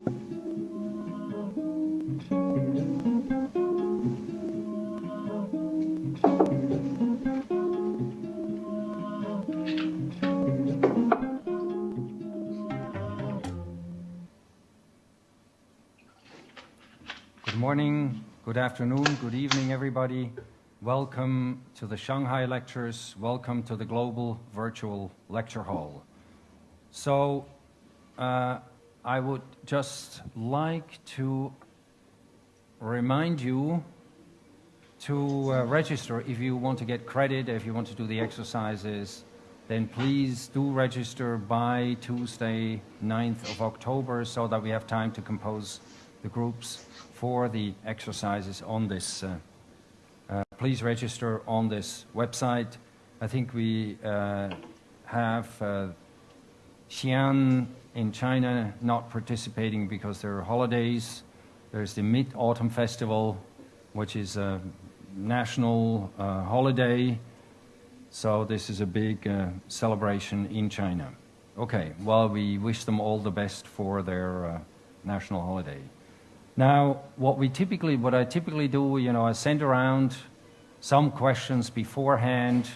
Good morning, good afternoon, good evening, everybody. Welcome to the Shanghai Lectures. Welcome to the Global Virtual Lecture Hall. So, uh, I would just like to remind you to uh, register if you want to get credit, if you want to do the exercises, then please do register by Tuesday, 9th of October, so that we have time to compose the groups for the exercises on this. Uh, uh, please register on this website. I think we uh, have uh, Xi'an in China not participating because there are holidays. There's the Mid-Autumn Festival, which is a national uh, holiday. So this is a big uh, celebration in China. Okay, well, we wish them all the best for their uh, national holiday. Now, what we typically, what I typically do, you know, I send around some questions beforehand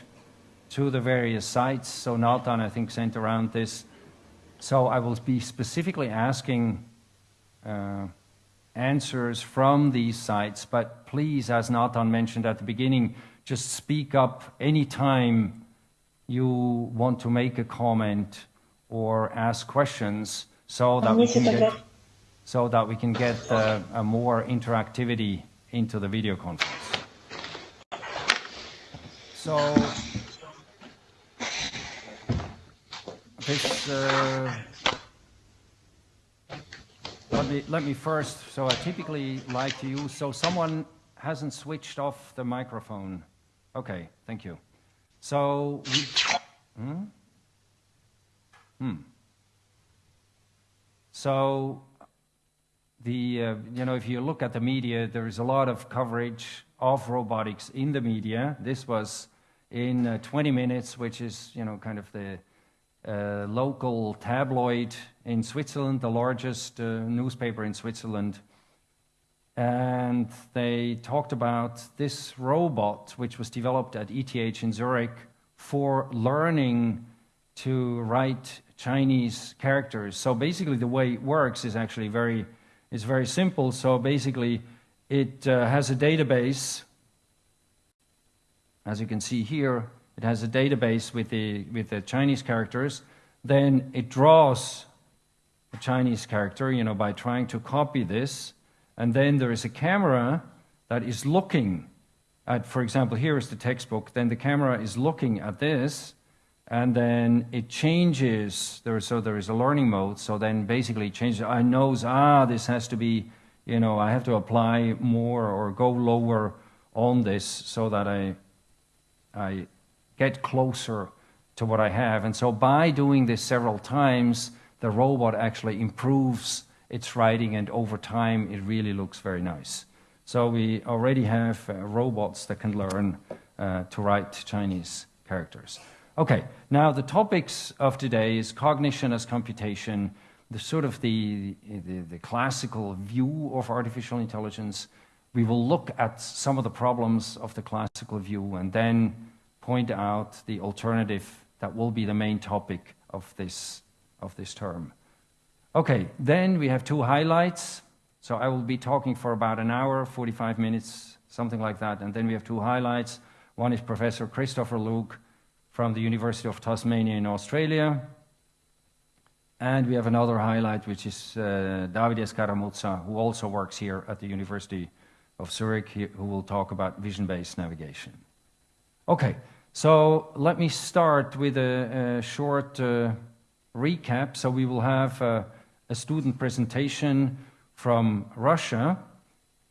to the various sites. So Nathan, I think, sent around this. So I will be specifically asking uh, answers from these sites, but please, as Nathan mentioned at the beginning, just speak up anytime you want to make a comment or ask questions so that we can get, so that we can get uh, a more interactivity into the video conference. So this uh, let me let me first. So I typically like to use. So someone hasn't switched off the microphone. Okay, thank you. So we, hmm? Hmm. So the uh, you know if you look at the media, there is a lot of coverage of robotics in the media. This was in uh, 20 minutes, which is you know kind of the local tabloid in Switzerland, the largest uh, newspaper in Switzerland. And they talked about this robot, which was developed at ETH in Zurich for learning to write Chinese characters. So basically, the way it works is actually very, is very simple. So basically, it uh, has a database, as you can see here, it has a database with the, with the Chinese characters. Then it draws a Chinese character, you know, by trying to copy this. And then there is a camera that is looking at, for example, here is the textbook. Then the camera is looking at this, and then it changes. There, so there is a learning mode. So then basically it changes. I knows, ah, this has to be, you know, I have to apply more or go lower on this so that I, I get closer to what I have. And so by doing this several times, the robot actually improves its writing, and over time, it really looks very nice. So we already have uh, robots that can learn uh, to write Chinese characters. Okay, now the topics of today is cognition as computation, the sort of the, the, the classical view of artificial intelligence. We will look at some of the problems of the classical view and then point out the alternative that will be the main topic of this, of this term. Okay, then we have two highlights. So I will be talking for about an hour, 45 minutes, something like that. And then we have two highlights. One is Professor Christopher Lueg from the University of Tasmania in Australia. And we have another highlight, which is uh, Davide who also works here at the University of Zurich, who will talk about vision-based navigation. Okay, so let me start with a, a short uh, recap. So we will have a, a student presentation from Russia,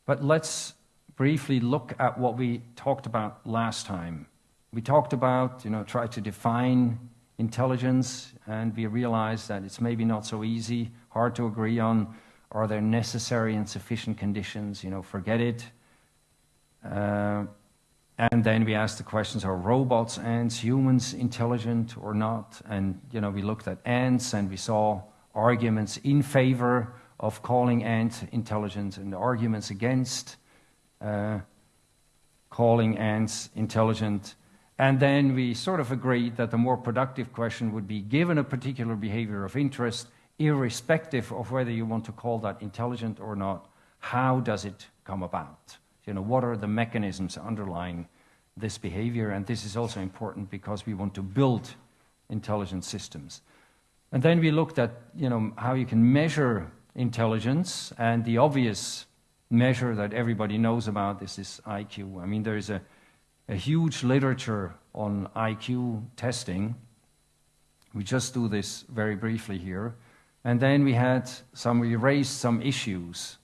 but let's briefly look at what we talked about last time. We talked about, you know, try to define intelligence, and we realized that it's maybe not so easy, hard to agree on. Are there necessary and sufficient conditions? You know, forget it. Uh, and then we asked the questions, are robots, ants, humans intelligent or not? And, you know, we looked at ants and we saw arguments in favor of calling ants intelligent and arguments against uh, calling ants intelligent. And then we sort of agreed that the more productive question would be given a particular behavior of interest, irrespective of whether you want to call that intelligent or not, how does it come about? You know, what are the mechanisms underlying this behavior? And this is also important because we want to build intelligent systems. And then we looked at, you know, how you can measure intelligence, and the obvious measure that everybody knows about is this IQ. I mean, there is a, a huge literature on IQ testing. We just do this very briefly here. And then we had some, we raised some issues.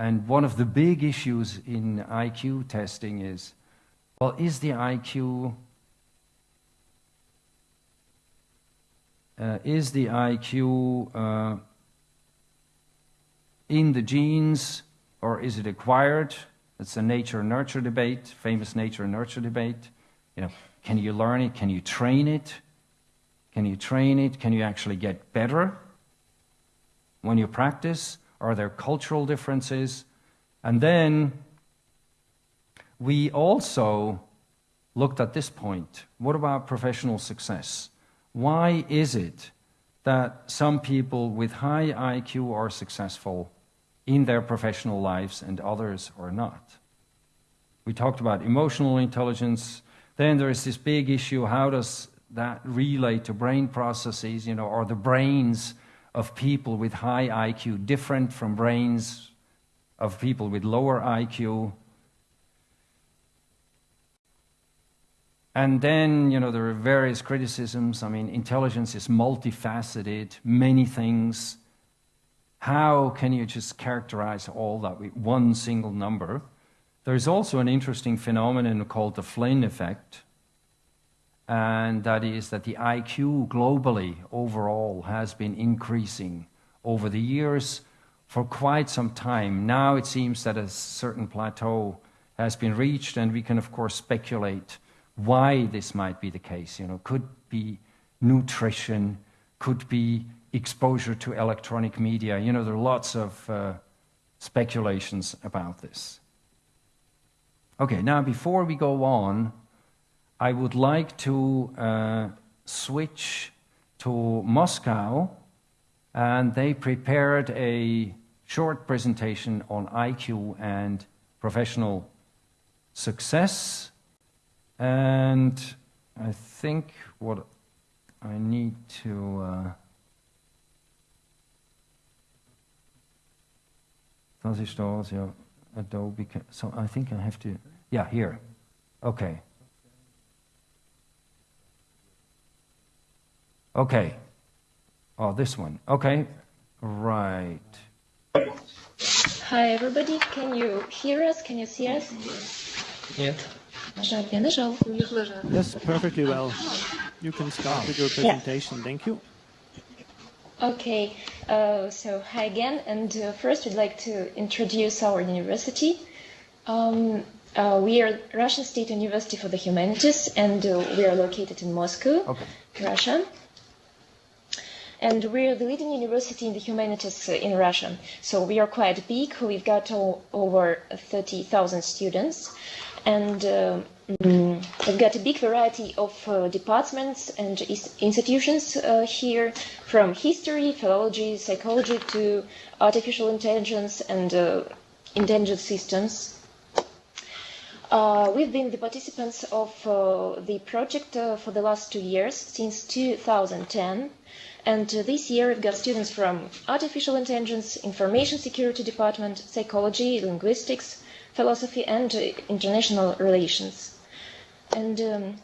And one of the big issues in IQ testing is, well, is the IQ, uh, is the IQ uh, in the genes or is it acquired? It's a nature-nurture debate, famous nature-nurture debate. You know, can you learn it? Can you train it? Can you train it? Can you actually get better when you practice? Are there cultural differences? And then we also looked at this point. What about professional success? Why is it that some people with high IQ are successful in their professional lives and others are not? We talked about emotional intelligence. Then there is this big issue how does that relate to brain processes? You know, are the brains of people with high IQ different from brains of people with lower IQ? And then, you know, there are various criticisms. I mean, intelligence is multifaceted, many things. How can you just characterize all that with one single number? There's also an interesting phenomenon called the Flynn effect, and that is that the IQ globally overall has been increasing over the years for quite some time. Now it seems that a certain plateau has been reached, and we can, of course, speculate why this might be the case. You know, could be nutrition, could be exposure to electronic media. You know, there are lots of uh, speculations about this. Okay, now before we go on, I would like to uh, switch to Moscow, and they prepared a short presentation on IQ and professional success. And I think what I need to. Uh, Adobe. So I think I have to. Yeah, here. Okay. Okay. Oh, this one. Okay. Right. Hi, everybody. Can you hear us? Can you see us? Yes. Yes, perfectly well. You can start with your presentation. Yeah. Thank you. Okay, uh, so hi again, and uh, first we'd like to introduce our university. Um, uh, we are Russian State University for the Humanities, and uh, we are located in Moscow, okay. Russia. And we are the leading university in the humanities uh, in Russia. So we are quite big. We've got o- over 30,000 students. And uh, we've got a big variety of uh, departments and institutions uh, here, from history, philology, psychology to artificial intelligence and uh, intelligent systems. Uh, we've been the participants of uh, the project uh, for the last two years, since 2010. And uh, this year we've got students from artificial intelligence, information security department, psychology, linguistics, philosophy, and uh, international relations. And um,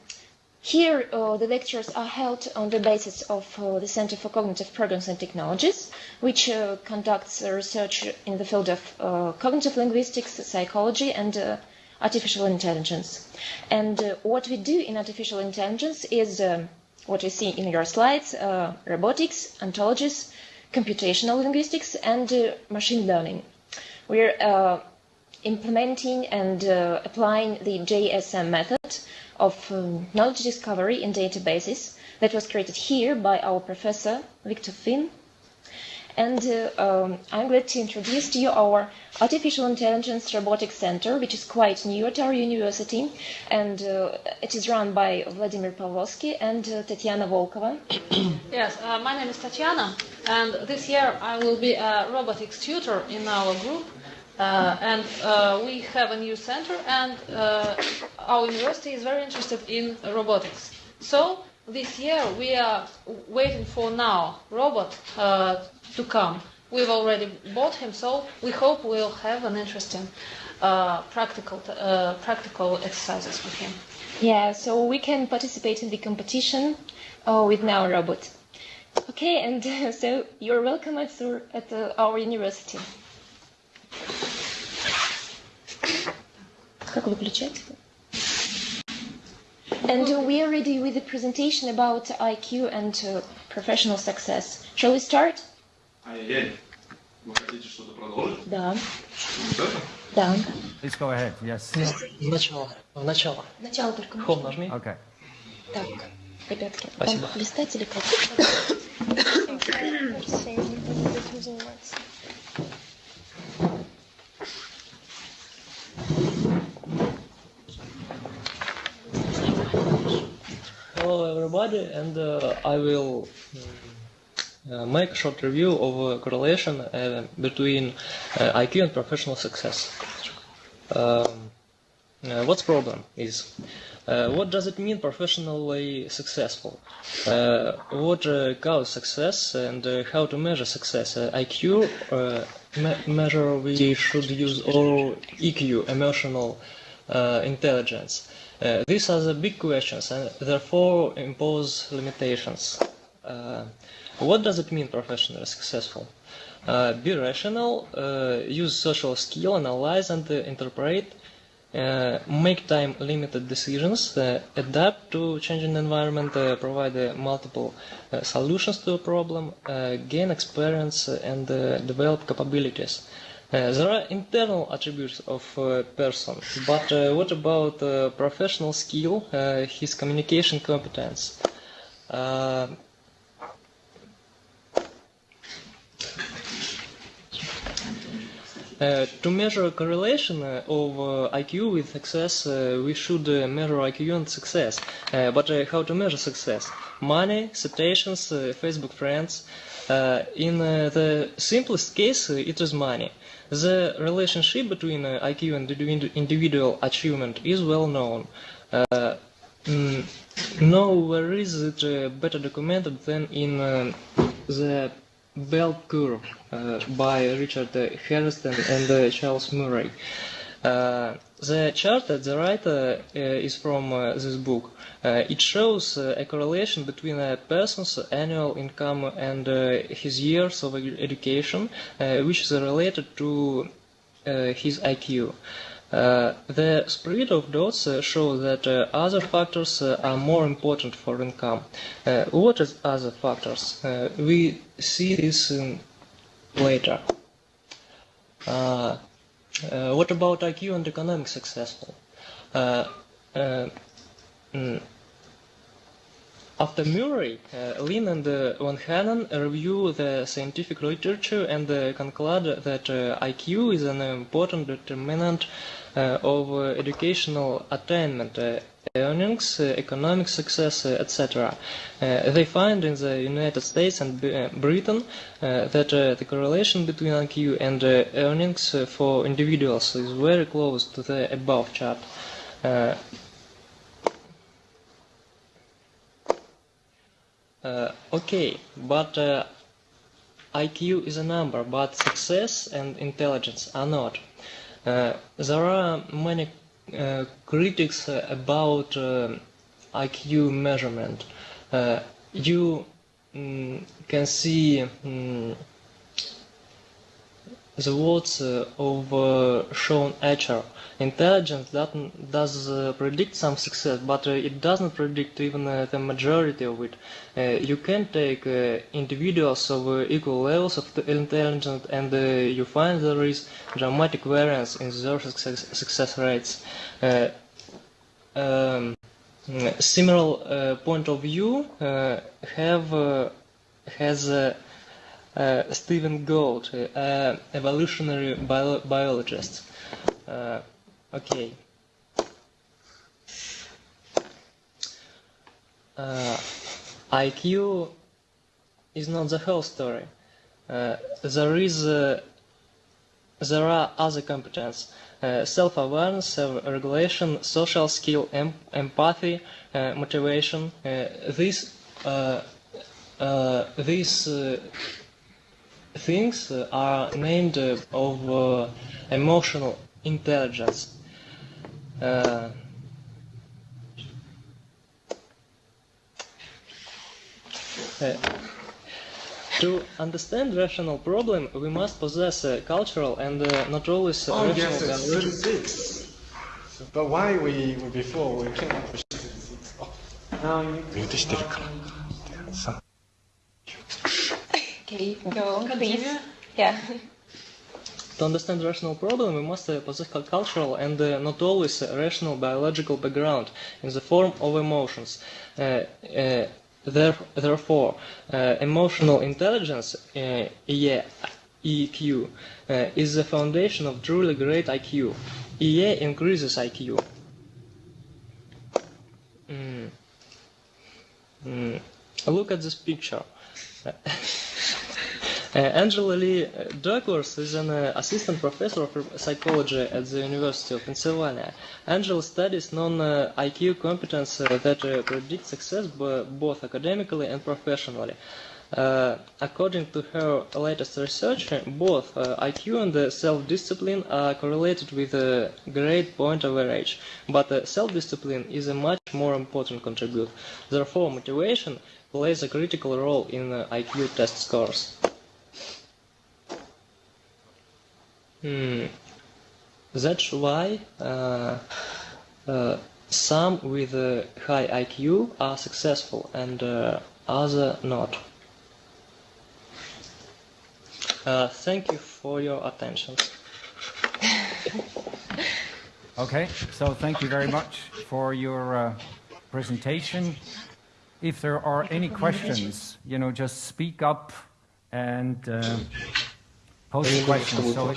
here uh, the lectures are held on the basis of uh, the Center for Cognitive Programs and Technologies, which uh, conducts uh, research in the field of cognitive linguistics, psychology, and artificial intelligence. And what we do in artificial intelligence is um, what we see in your slides, uh, robotics, ontologies, computational linguistics, and uh, machine learning. We're uh, implementing and uh, applying the JSM method of um, knowledge discovery in databases that was created here by our professor, Victor Finn. And um, I'm glad to introduce to you our Artificial Intelligence Robotics Center, which is quite new at our university. And uh, it is run by Vladimir Pavlovsky and uh, Tatiana Volkova. Yes, uh, my name is Tatiana, and this year I will be a robotics tutor in our group. Uh, and uh, we have a new center, and uh, our university is very interested in robotics. So this year we are waiting for NAO robot uh, to come. We've already bought him, so we hope we'll have an interesting uh, practical uh, practical exercises with him. Yeah, so we can participate in the competition uh, with NAO robot. Okay, and so you're welcome at, our, our university. Как выключать? And uh, we are ready with the presentation about IQ and uh, professional success. Shall we start? Ай-яй-яй. Вы хотите что-то продолжить? Да. Вот это? Да. Please go ahead. Yes. В начало. В начало. Начало только. Home нажми. Okay. Так, ребятки, Спасибо. вам листать или как? Hello everybody, and uh, I will uh, make a short review of uh, correlation uh, between uh, IQ and professional success. Um, what's problem is what does it mean professionally successful? What uh, causes success and how to measure success? IQ me- measure we should use or EQ, emotional intelligence. Uh, these are the big questions and therefore impose limitations. Uh, what does it mean professionally successful? Uh, be rational, uh, use social skill, analyze and uh, interpret, make time limited decisions, adapt to changing environment, provide multiple solutions to a problem, gain experience and develop capabilities. Uh, there are internal attributes of a person, but uh, what about uh, professional skill, his communication competence? Uh, to measure correlation uh, of uh, IQ with success, we should measure IQ and success. But how to measure success? Money, citations, Facebook friends. In the simplest case, it is money. The relationship between uh, IQ and individual achievement is well known. Uh, mm, nowhere is it uh, better documented than in the Bell Curve by Richard Herrnstein and Charles Murray. Uh, the chart at the right uh, is from uh, this book. It shows a correlation between a person's annual income and his years of education, which is related to his IQ. Uh, the spread of dots uh, show that uh, other factors are more important for income. What is other factors? We see this um, later. Uh, what about IQ and economic successful? Uh, uh, mm, after Murray, uh, Lynn and uh, Vanhanen review the scientific literature and uh, conclude that IQ is an important determinant of educational attainment, earnings, uh, economic success, uh, etc. Uh, they find in the United States and Britain that the correlation between IQ and earnings for individuals is very close to the above chart. Uh, okay, but uh, IQ is a number, but success and intelligence are not. Uh, there are many critics uh, about uh, IQ measurement. Uh, you mm, can see mm, the words uh, of uh, Sean Etcher. Intelligence doesn't, does uh, predict some success, but uh, it doesn't predict even uh, the majority of it. Uh, you can take individuals of equal levels of intelligence and you find there is dramatic variance in their success, success rates. Um, similar point of view have has Stephen Gould, uh, evolutionary bio biologist. Uh, okay. Uh, IQ is not the whole story. Uh, there is, uh, there are other competence, uh, self-awareness, self-regulation, social skill, em empathy, uh, motivation. Uh, uh, these things uh, are named uh, of uh, emotional intelligence. Uh, to understand rational problem, we must possess a cultural and uh, not always oh, rational yes, it's 36. But why we before we came up with 36? Oh, now you need to Okay, go, please. Yeah. To understand rational problem, we must uh, possess cultural and uh, not always rational biological background in the form of emotions. Uh, uh therefore, uh, emotional intelligence, uh, EQ, uh, is the foundation of truly great IQ. EA increases IQ. Mm. Mm. Look at this picture. Uh, Angela Lee Duckworth is an uh, assistant professor of psychology at the University of Pennsylvania. Angela studies non-IQ uh, competence that predict success both academically and professionally. Uh, according to her latest research, both uh, IQ and self-discipline are correlated with a great point average, but self-discipline is a much more important contributor. Therefore, motivation plays a critical role in IQ test scores. Hmm. That's why uh, uh, some with high IQ are successful and uh, other not. Uh, thank you for your attention. okay, so thank you very much for your uh, presentation. If there are any questions, you know, just speak up and uh, Pose questions. So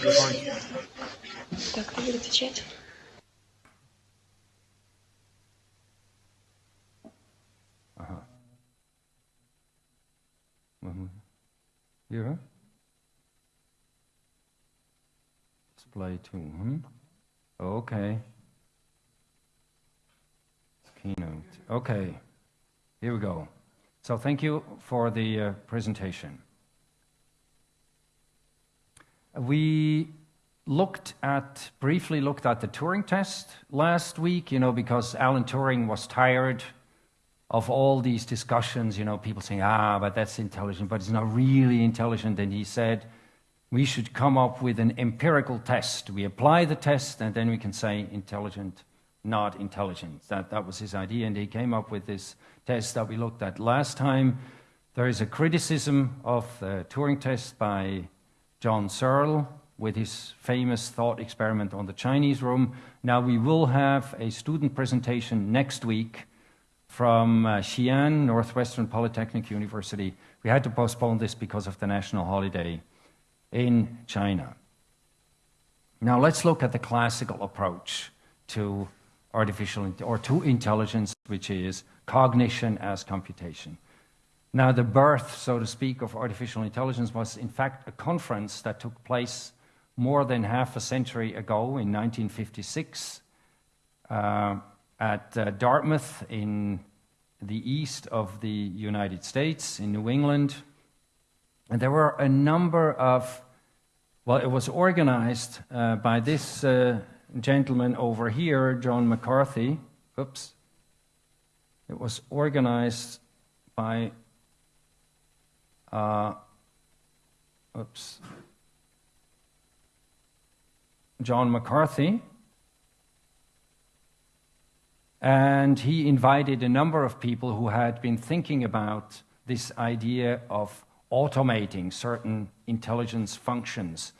Так, кто будет отвечать? Ага. Yeah. Display two. Hmm? Okay. Keynote. Okay. Here we go. So thank you for the uh, presentation. We looked at, briefly looked at the Turing test last week, you know, because Alan Turing was tired of all these discussions, you know, people saying, ah, but that's intelligent, but it's not really intelligent. And he said, we should come up with an empirical test. We apply the test, and then we can say intelligent, not intelligent. That, that was his idea, and he came up with this test that we looked at last time. There is a criticism of the Turing test by John Searle with his famous thought experiment on the Chinese room. Now we will have a student presentation next week from uh, Xi'an, Northwestern Polytechnic University. We had to postpone this because of the national holiday in China. Now let's look at the classical approach to artificial or to intelligence, which is cognition as computation. Now, the birth, so to speak, of artificial intelligence was in fact a conference that took place more than half a century ago in 1956 uh, at uh, Dartmouth in the east of the United States, in New England. And there were a number of, well, it was organized uh, by this uh, gentleman over here, John McCarthy. Oops. It was organized by uh, oops, John McCarthy. And he invited a number of people who had been thinking about this idea of automating certain intelligence functions.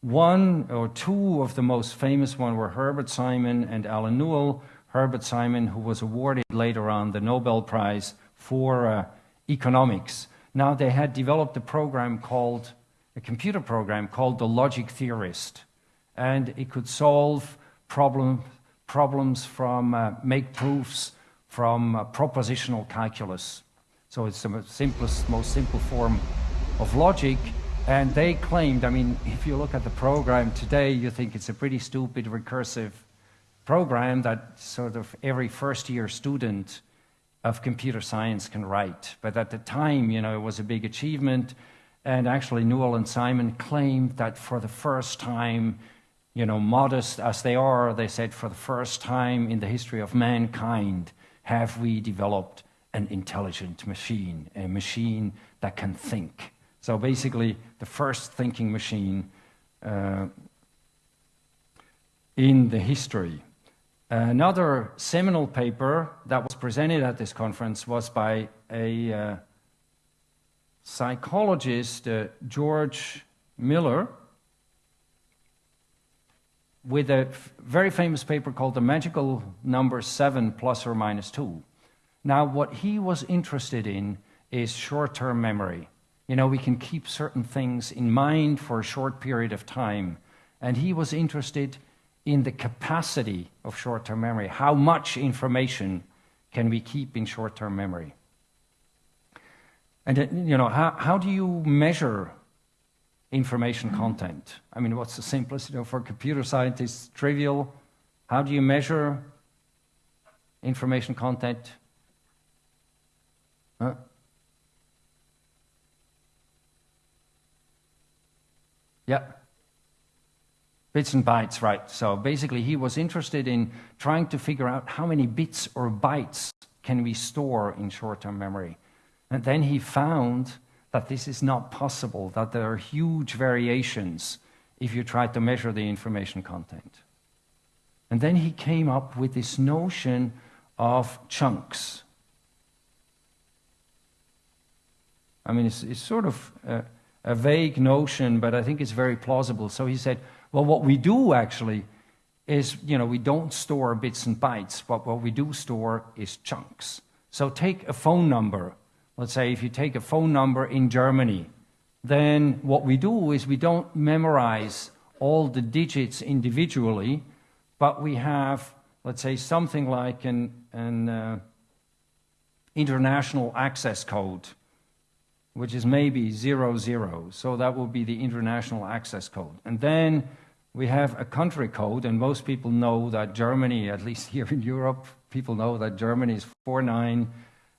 One or two of the most famous one were Herbert Simon and Alan Newell. Herbert Simon, who was awarded later on the Nobel Prize for uh, economics Now, they had developed a program called, a computer program called the Logic Theorist, and it could solve problem, problems from, uh, make proofs from uh, propositional calculus. So it's the simplest, most simple form of logic. And they claimed, I mean, if you look at the program today, you think it's a pretty stupid recursive program that sort of every first year student of computer science can write. But at the time, you know, it was a big achievement. And actually, Newell and Simon claimed that for the first time, you know, modest as they are, they said, for the first time in the history of mankind, have we developed an intelligent machine, a machine that can think. So basically, the first thinking machine uh, in the history. Another seminal paper that was presented at this conference was by a uh, psychologist, uh, George Miller, with a very famous paper called The Magical Number 7 Plus or Minus 2. Now, what he was interested in is short term memory. You know, we can keep certain things in mind for a short period of time. And he was interested in the capacity of short term memory. How much information can we keep in short term memory? And, uh, you know, how, how do you measure information content? I mean, what's the simplest, you know, for computer scientists, trivial. How do you measure information content? Huh? Yeah. Bits and bytes, right. So basically, he was interested in trying to figure out how many bits or bytes can we store in short-term memory. And then he found that this is not possible, that there are huge variations if you try to measure the information content. And then he came up with this notion of chunks. I mean, it's, it's sort of a, a vague notion, but I think it's very plausible. So he said, well, what we do actually is, you know, we don't store bits and bytes, but what we do store is chunks. So take a phone number. Let's say if you take a phone number in Germany, then what we do is we don't memorize all the digits individually, but we have, let's say, something like an, an uh, international access code, which is maybe zero zero. So that will be the international access code. And then we have a country code, and most people know that Germany, at least here in Europe, people know that Germany is 49.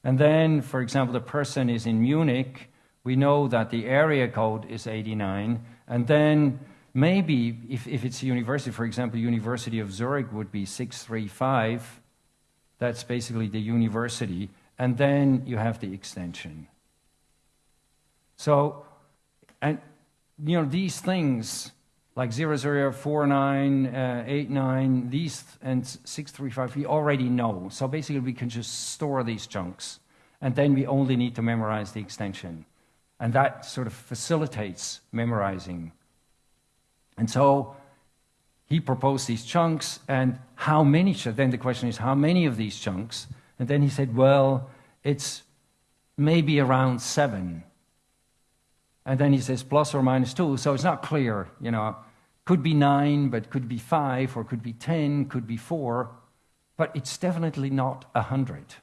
And then, for example, the person is in Munich, we know that the area code is 89. And then maybe, if, if it's a university, for example, University of Zurich would be 635. That's basically the university. And then you have the extension. So, and, you know, these things like 0049, uh, 89, these, and 635, we already know. So basically, we can just store these chunks, and then we only need to memorize the extension. And that sort of facilitates memorizing. And so he proposed these chunks, and how many? Then the question is, how many of these chunks? And then he said, well, it's maybe around seven. And then he says plus or minus two, so it's not clear, you know. Could be nine, but could be five, or could be ten, could be four, but it's definitely not a hundred.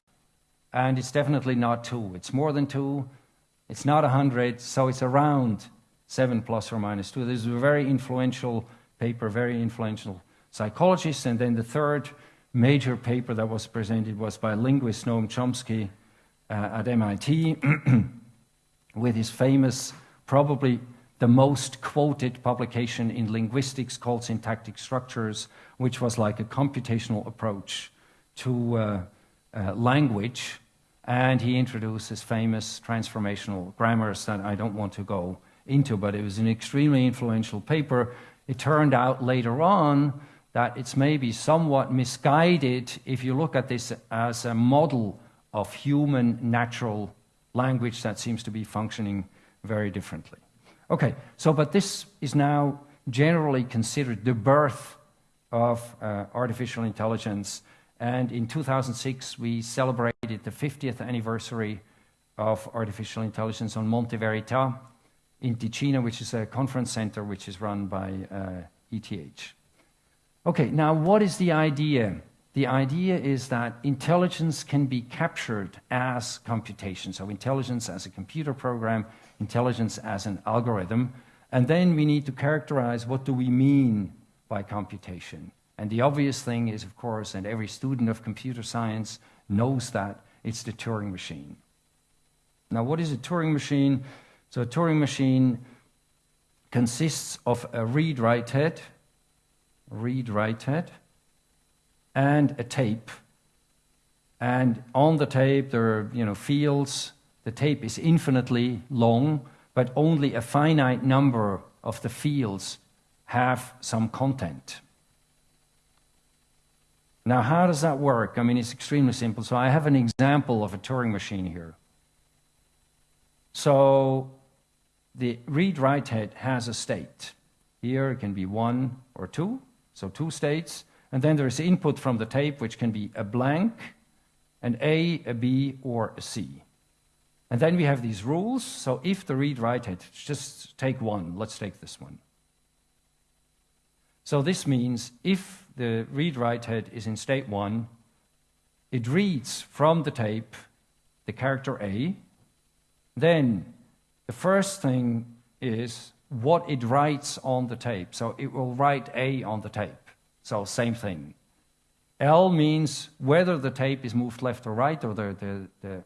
And it's definitely not two. It's more than two, it's not a hundred, so it's around seven plus or minus two. This is a very influential paper, very influential psychologist. And then the third major paper that was presented was by linguist Noam Chomsky uh, at MIT with his famous, probably the most quoted publication in linguistics called Syntactic Structures, which was like a computational approach to uh, uh, language. And he introduced his famous transformational grammars that I don't want to go into, but it was an extremely influential paper. It turned out later on that it's maybe somewhat misguided if you look at this as a model of human natural language that seems to be functioning very differently. Okay, so but this is now generally considered the birth of uh, artificial intelligence. And in 2006, we celebrated the 50th anniversary of artificial intelligence on Monte Verita in Ticino, which is a conference center which is run by uh, ETH. Okay, now what is the idea? The idea is that intelligence can be captured as computation. So intelligence as a computer program, intelligence as an algorithm. And then we need to characterize what do we mean by computation. And the obvious thing is, of course, and every student of computer science knows that, it's the Turing machine. Now, what is a Turing machine? So a Turing machine consists of a read-write head, read-write head, and a tape. And on the tape, there are you know, fields. The tape is infinitely long, but only a finite number of the fields have some content. Now, how does that work? I mean, it's extremely simple. So I have an example of a Turing machine here. So the read-write head has a state. Here it can be one or two, so two states. And then there is input from the tape, which can be a blank, an A, a B, or a C. And then we have these rules. So if the read-write head, just take one. Let's take this one. So this means if the read-write head is in state 1, it reads from the tape the character A. Then the first thing is what it writes on the tape. So it will write A on the tape. So same thing. L means whether the tape is moved left or right, or the, the, the,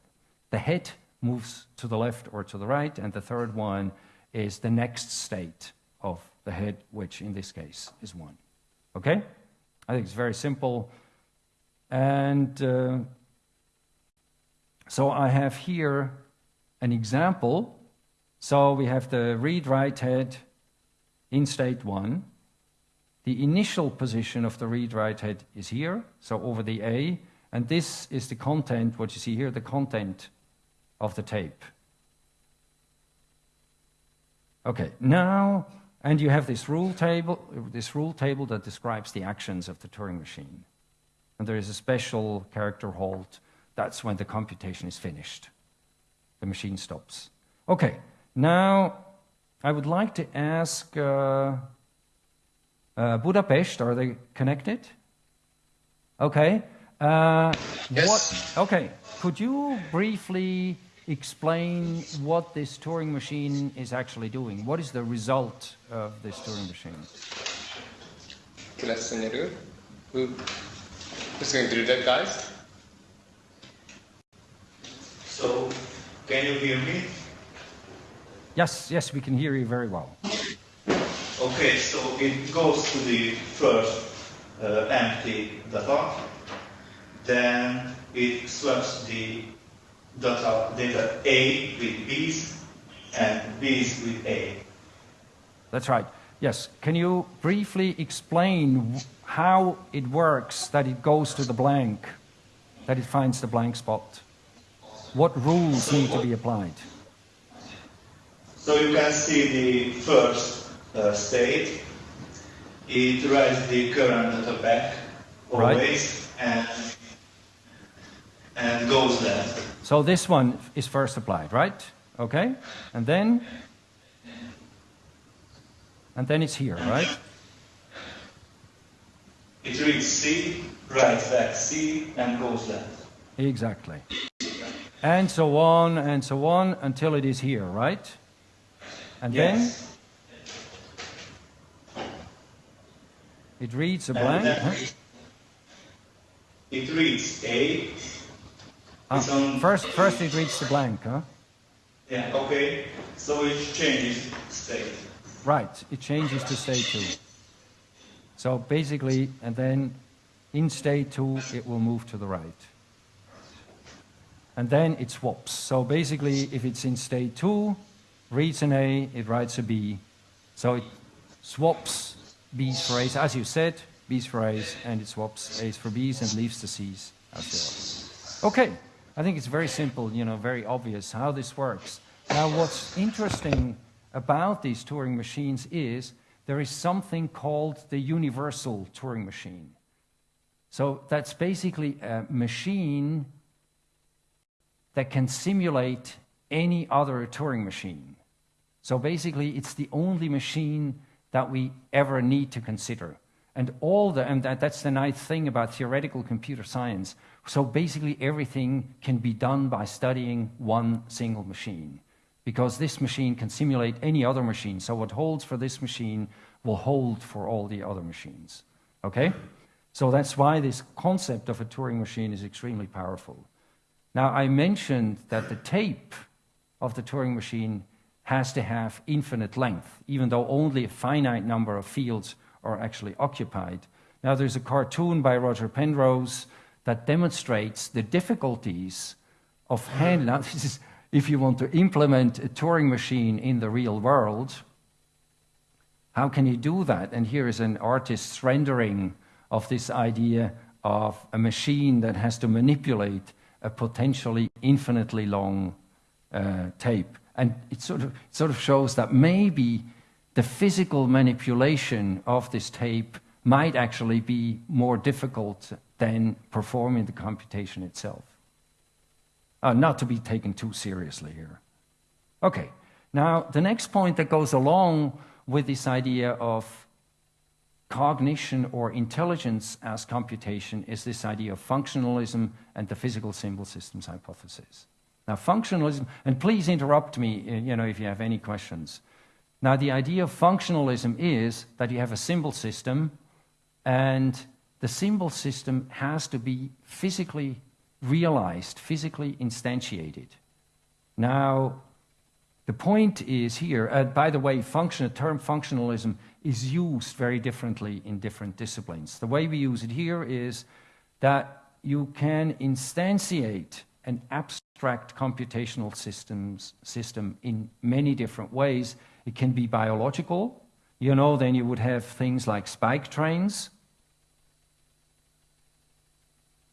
the head moves to the left or to the right. And the third one is the next state of the head, which in this case is 1. Okay? I think it's very simple. And uh, so I have here an example. So we have the read-write head in state 1. The initial position of the read-write head is here, so over the A, and this is the content, what you see here, the content of the tape. Okay, now, and you have this rule table, this rule table that describes the actions of the Turing machine. And there is a special character halt. That's when the computation is finished. The machine stops. Okay, now I would like to ask uh, uh, Budapest, are they connected? Okay. Uh, yes. What, okay, could you briefly explain what this Turing machine is actually doing? What is the result of this Turing machine? Who, who's going to do that, guys? So, can you hear me? Yes, yes, we can hear you very well. Okay, so it goes to the first uh, empty data, then it swaps the data, data A with B's and B's with A. That's right. Yes. Can you briefly explain how it works that it goes to the blank, that it finds the blank spot? What rules need to be applied? So you can see the first Uh, state. It writes the current data back always right. and, and goes there. So this one is first applied, right? Okay? And then? And then it's here, right? It reads C, writes back C, and goes there. Exactly. And so on and so on until it is here, right? And yes. It reads a blank. Huh? It reads A. Ah, first, first it reads the blank, huh? Yeah, okay. So it changes state. Right, it changes to state 2. So basically, and then in state 2, it will move to the right. And then it swaps. So basically, if it's in state 2, reads an A, it writes a B. So it swaps B's for A's, as you said, B's for A's, and it swaps A's for B's and leaves the C's as they are. Okay, I think it's very simple, you know, very obvious how this works. Now, what's interesting about these Turing machines is there is something called the universal Turing machine. So that's basically a machine that can simulate any other Turing machine. So basically, it's the only machine that we ever need to consider. And all the, and that, that's the nice thing about theoretical computer science. So basically, everything can be done by studying one single machine. Because this machine can simulate any other machine. So what holds for this machine will hold for all the other machines. Okay? So that's why this concept of a Turing machine is extremely powerful. Now, I mentioned that the tape of the Turing machine has to have infinite length, even though only a finite number of fields are actually occupied. Now, there's a cartoon by Roger Penrose that demonstrates the difficulties of handling. This is if you want to implement a Turing machine in the real world. How can you do that? And here is an artist's rendering of this idea of a machine that has to manipulate a potentially infinitely long uh, tape. And it sort, of, sort of shows that maybe the physical manipulation of this tape might actually be more difficult than performing the computation itself. Uh, not to be taken too seriously here. Okay, now the next point that goes along with this idea of cognition or intelligence as computation is this idea of functionalism and the physical symbol systems hypothesis. Now, functionalism, and please interrupt me uh, you know, if you have any questions. Now, the idea of functionalism is that you have a symbol system, and the symbol system has to be physically realized, physically instantiated. Now, the point is here, uh, by the way, function, the term functionalism is used very differently in different disciplines. The way we use it here is that you can instantiate an abstract computational systems, system in many different ways. It can be biological. You know, then you would have things like spike trains.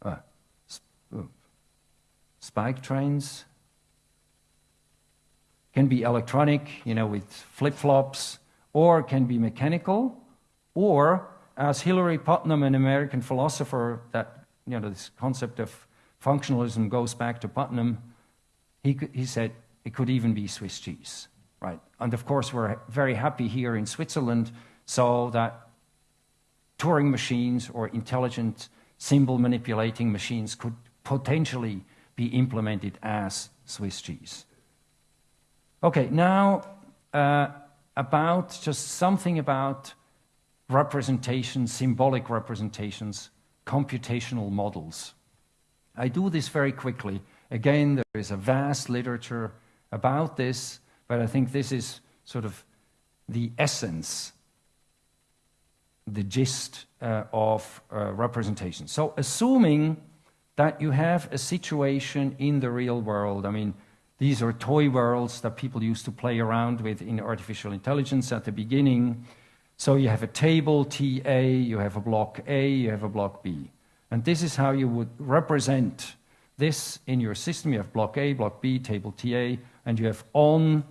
Uh, sp spike trains can be electronic, you know, with flip-flops, or can be mechanical, or as Hilary Putnam, an American philosopher, that you know this concept of functionalism goes back to Putnam. He, he said it could even be Swiss cheese, right? And of course, we're very happy here in Switzerland, so that Turing machines or intelligent symbol manipulating machines could potentially be implemented as Swiss cheese. Okay, now. Uh, about just something about representations, symbolic representations, computational models. I do this very quickly. Again, there is a vast literature about this, but I think this is sort of the essence, the gist uh, of uh, representation. So assuming that you have a situation in the real world, I mean, these are toy worlds that people used to play around with in artificial intelligence at the beginning. So you have a table TA, you have a block A, you have a block B. And this is how you would represent this in your system. You have block A, block B, table TA, and you have on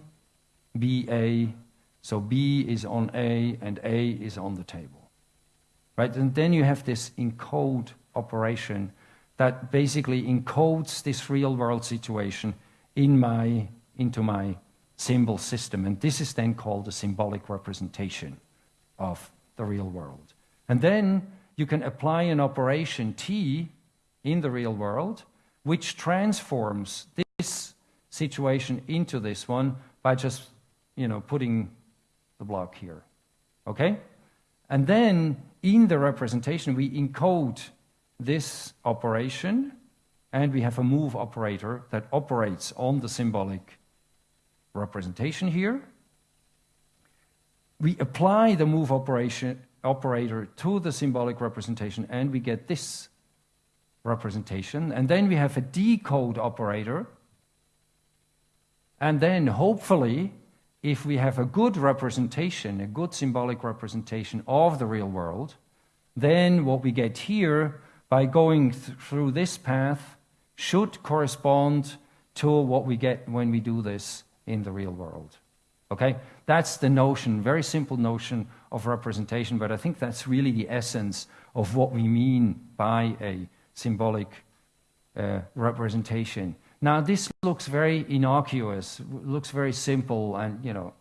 BA. So B is on A and A is on the table. Right? And then you have this encode operation that basically encodes this real world situation in my, into my symbol system. And this is then called a symbolic representation of the real world. And then you can apply an operation T in the real world, which transforms this situation into this one by just, you know, putting the block here. Okay? And then in the representation, we encode this operation and we have a move operator that operates on the symbolic representation here. We apply the move operation, operator to the symbolic representation and we get this representation. And then we have a decode operator. And then hopefully, if we have a good representation, a good symbolic representation of the real world, then what we get here by going th through this path should correspond to what we get when we do this in the real world. Okay? That's the notion, very simple notion of representation, but I think that's really the essence of what we mean by a symbolic uh, representation. Now, this looks very innocuous, looks very simple, and you know,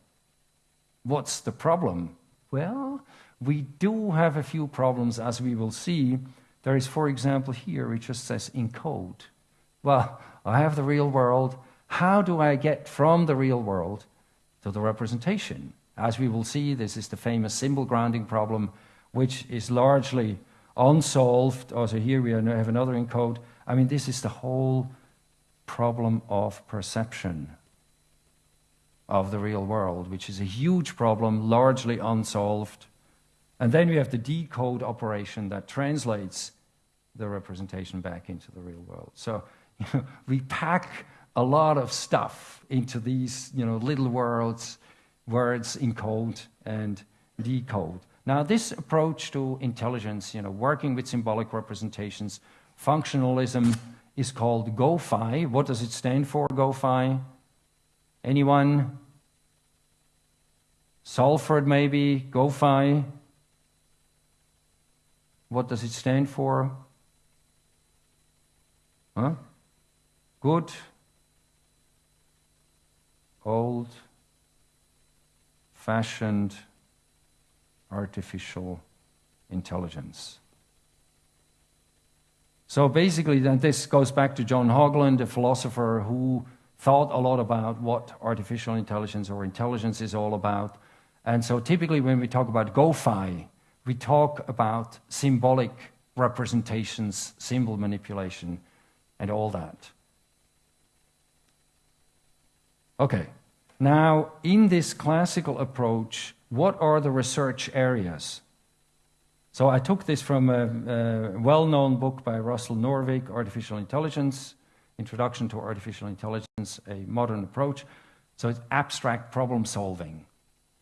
what's the problem? Well, we do have a few problems, as we will see. There is, for example, here it just says encode. Well, I have the real world. How do I get from the real world to the representation? As we will see, this is the famous symbol grounding problem, which is largely unsolved. Oh, also, here we have another encode. I mean, this is the whole problem of perception of the real world, which is a huge problem, largely unsolved. And then we have the decode operation that translates the representation back into the real world. So you know, we pack a lot of stuff into these you know, little words, words encode and decode. Now, this approach to intelligence, you know, working with symbolic representations, functionalism is called GOFAI. What does it stand for, GOFAI? Anyone? Salford, maybe? GOFAI? What does it stand for? Huh? Good, old, fashioned, artificial intelligence. So basically, then this goes back to John Haugeland, a philosopher who thought a lot about what artificial intelligence or intelligence is all about. And so typically, when we talk about GOFAI, we talk about symbolic representations, symbol manipulation, and all that. Okay, now in this classical approach, what are the research areas? So I took this from a, a well-known book by Russell Norvig, Artificial Intelligence, Introduction to Artificial Intelligence, a Modern Approach. So it's abstract problem solving.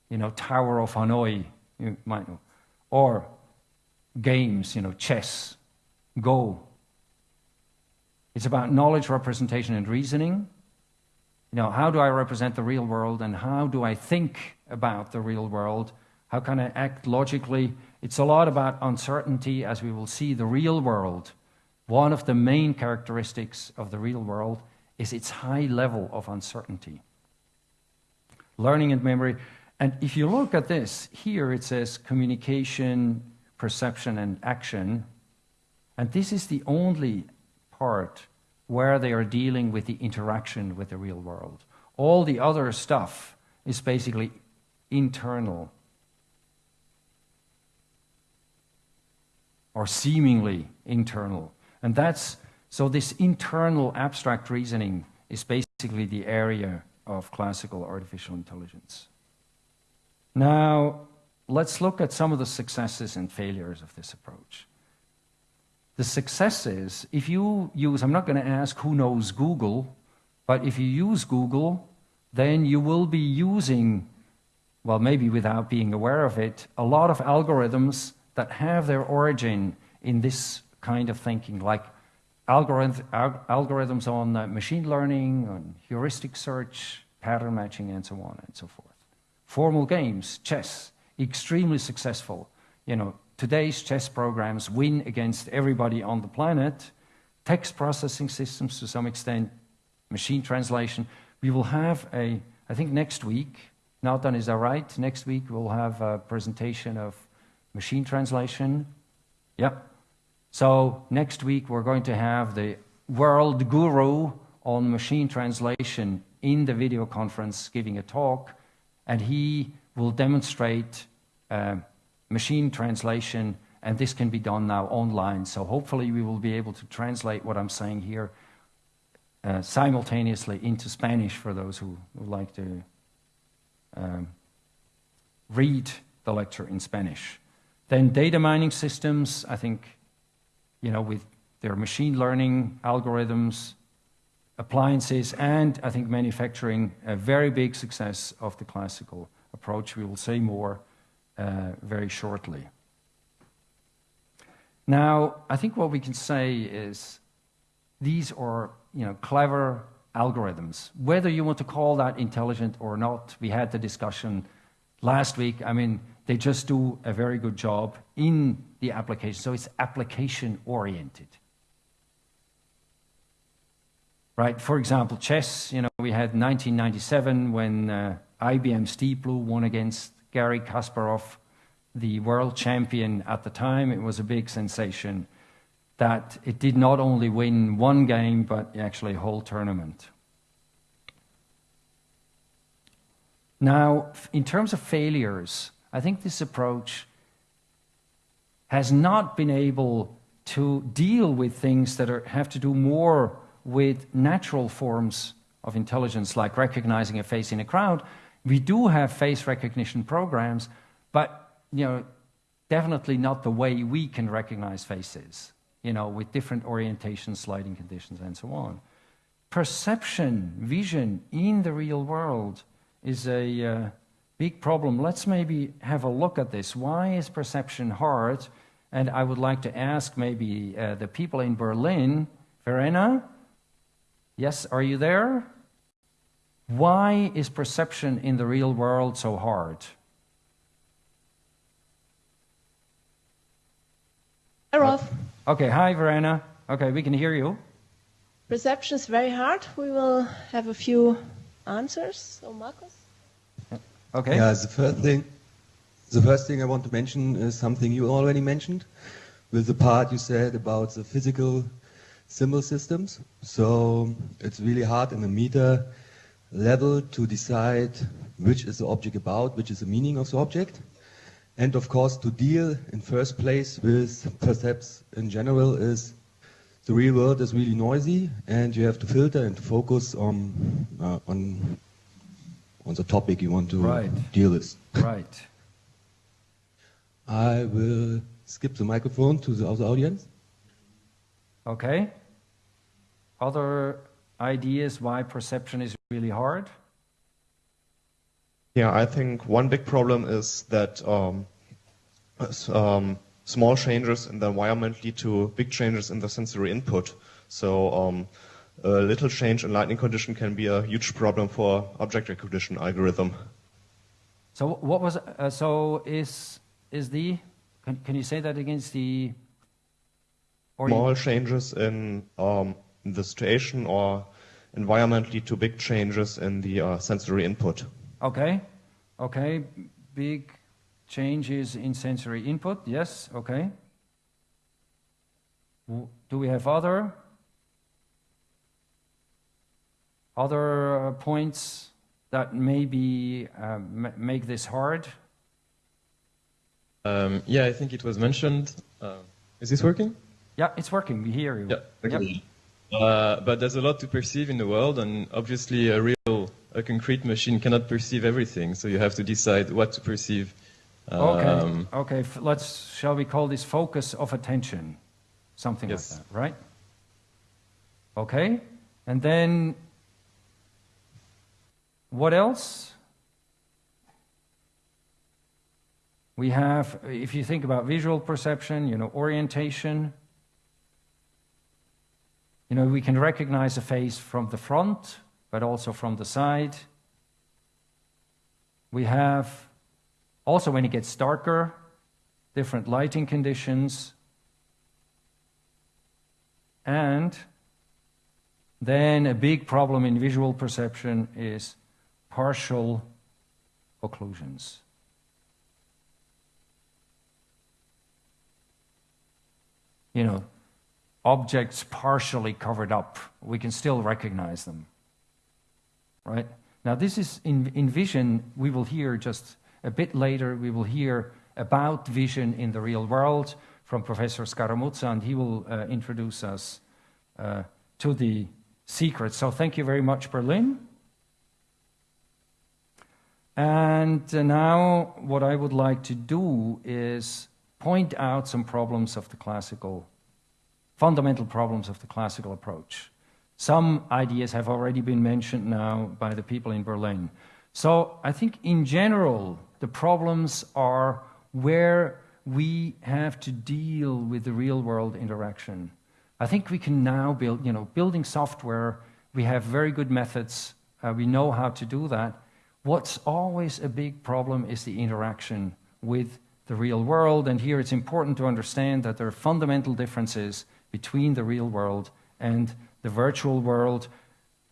You know, Tower of Hanoi, you might know. Or games, you know, chess, Go. It's about knowledge, representation, and reasoning. You know, how do I represent the real world and how do I think about the real world? How can I act logically? It's a lot about uncertainty, as we will see. The real world, one of the main characteristics of the real world is its high level of uncertainty. Learning and memory. And if you look at this, here it says communication, perception, and action. And this is the only part where they are dealing with the interaction with the real world. All the other stuff is basically internal or seemingly internal. And that's so this internal abstract reasoning is basically the area of classical artificial intelligence. Now, let's look at some of the successes and failures of this approach. The success is if you use, I'm not going to ask who knows Google, but if you use Google, then you will be using, well, maybe without being aware of it, a lot of algorithms that have their origin in this kind of thinking, like algorithm, algorithms on uh, machine learning, on heuristic search, pattern matching, and so on and so forth. Formal games, chess, extremely successful. You know, today's chess programs win against everybody on the planet. Text processing systems, to some extent, machine translation. We will have a, I think next week, Nathan, is that right? Next week we'll have a presentation of machine translation. Yep. So next week we're going to have the world guru on machine translation in the video conference giving a talk, and he will demonstrate uh, machine translation, and this can be done now online. So hopefully we will be able to translate what I'm saying here uh, simultaneously into Spanish for those who would like to um, read the lecture in Spanish. Then data mining systems, I think, you know, with their machine learning algorithms, appliances, and I think manufacturing, a very big success of the classical approach. We will say more very shortly. Now, I think what we can say is these are you know, clever algorithms. Whether you want to call that intelligent or not, we had the discussion last week. I mean, they just do a very good job in the application. So it's application oriented. right? For example, chess, you know, we had 1997 when uh, IBM's Deep Blue won against Garry Kasparov, the world champion at the time. It was a big sensation that it did not only win one game, but actually a whole tournament. Now, in terms of failures, I think this approach has not been able to deal with things that are, have to do more with natural forms of intelligence, like recognizing a face in a crowd. We do have face recognition programs, but you know, definitely not the way we can recognize faces, you know, with different orientations, sliding conditions, and so on. Perception, vision in the real world is a uh, big problem. Let's maybe have a look at this. Why is perception hard? And I would like to ask maybe uh, the people in Berlin, Verena, Yes, are you there? Why is perception in the real world so hard? Hi, Rolf. Uh, okay, hi, Verena. Okay, we can hear you. Perception is very hard. We will have a few answers. So, Markus? Uh, okay. Yeah, the first thing, the first thing I want to mention is something you already mentioned, with the part you said about the physical symbol systems. So it's really hard in a meter level to decide which is the object about, which is the meaning of the object. And of course, to deal in first place with percepts in general is the real world is really noisy, and you have to filter and focus on uh, on on the topic you want to right. deal with. Right. I will skip the microphone to the other audience. Okay. Other ideas why perception is really hard? Yeah, I think one big problem is that um, um, small changes in the environment lead to big changes in the sensory input. So um, a little change in lighting condition can be a huge problem for object recognition algorithm. So what was uh, so is is the can, can you say that against the small changes in um, the situation or environment lead to big changes in the uh, sensory input. Okay, okay, big changes in sensory input. Yes, okay. Do we have other other uh, points that maybe uh, make this hard? Um, yeah, I think it was mentioned. Uh, is this working? Yeah, it's working. We hear you. Yeah, okay. Yep. Uh, but there's a lot to perceive in the world, and obviously a real, a concrete machine cannot perceive everything. So you have to decide what to perceive. Um, okay. Okay. Let's. Shall we call this focus of attention? Something yes. like that, right? Okay. And then, what else? We have, if you think about visual perception, you know, orientation, you know, we can recognize a face from the front, but also from the side. We have, also when it gets darker, different lighting conditions. And then a big problem in visual perception is partial occlusions. You know, objects partially covered up, we can still recognize them. Right? Now, this is in, in vision, we will hear just a bit later, we will hear about vision in the real world from Professor Scaramuzza, and he will uh, introduce us uh, to the secret. So, thank you very much, Berlin. And uh, now, what I would like to do is point out some problems of the classical fundamental problems of the classical approach. Some ideas have already been mentioned now by the people in Berlin. So I think in general, the problems are where we have to deal with the real world interaction. I think we can now build, you know, building software, we have very good methods, uh, we know how to do that. What's always a big problem is the interaction with the real world, and here it's important to understand that there are fundamental differences between the real world and the virtual world.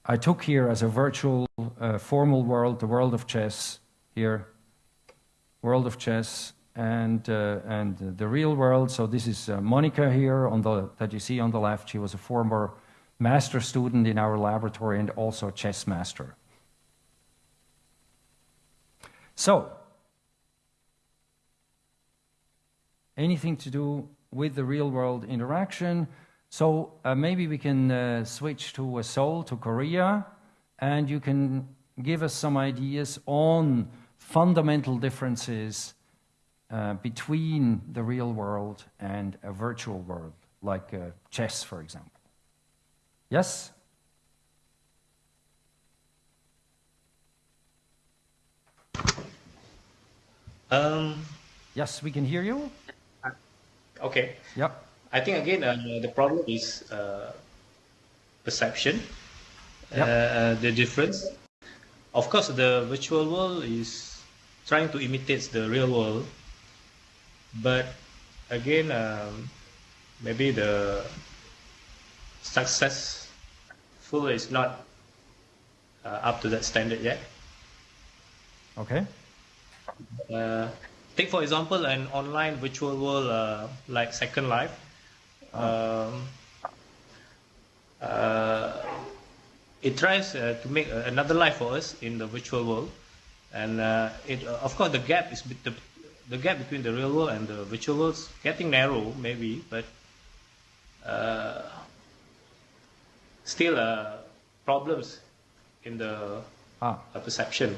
I took here as a virtual uh, formal world, the world of chess here, world of chess, and, uh, and the real world. So this is uh, Monica here on the, that you see on the left. She was a former master student in our laboratory and also a chess master. So, anything to do with the real world interaction. So uh, maybe we can uh, switch to uh, Seoul, to Korea, and you can give us some ideas on fundamental differences uh, between the real world and a virtual world, like uh, chess, for example. Yes? Um, yes, we can hear you. Okay. Yep. I think again uh, the problem is uh, perception. Yep. Uh, the difference. Of course, the virtual world is trying to imitate the real world, but again, um, maybe the successful is not uh, up to that standard yet. Okay. Uh, take for example an online virtual world uh, like Second Life. Um, uh, it tries uh, to make another life for us in the virtual world, and uh, it uh, of course the gap is the, the gap between the real world and the virtual world is getting narrow maybe, but still problems in the ah. perception.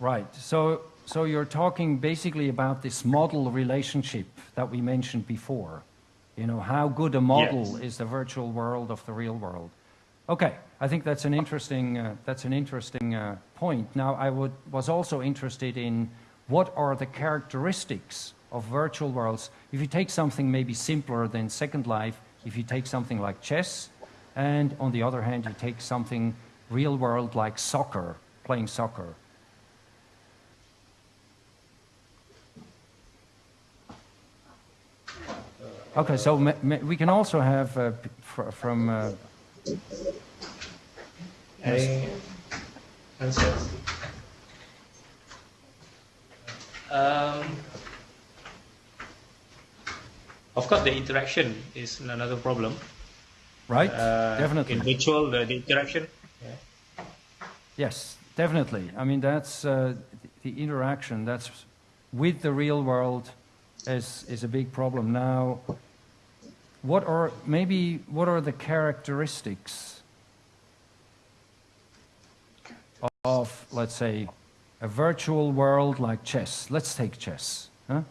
Right. So so you're talking basically about this model relationship that we mentioned before. You know, how good a model yes. is the virtual world of the real world. Okay, I think that's an interesting, uh, that's an interesting uh, point. Now, I would, was also interested in what are the characteristics of virtual worlds. If you take something maybe simpler than Second Life, if you take something like chess, and on the other hand, you take something real world like soccer, playing soccer. Okay, so we can also have uh, fr from. Uh, Any answers? Um, of course, the interaction is another problem. Right, uh, definitely. In virtual, the, the interaction. Yeah. Yes, definitely. I mean, that's uh, the interaction. That's with the real world is, is a big problem. Now, what are maybe what are the characteristics of, let's say, a virtual world like chess? Let's take chess. Huh?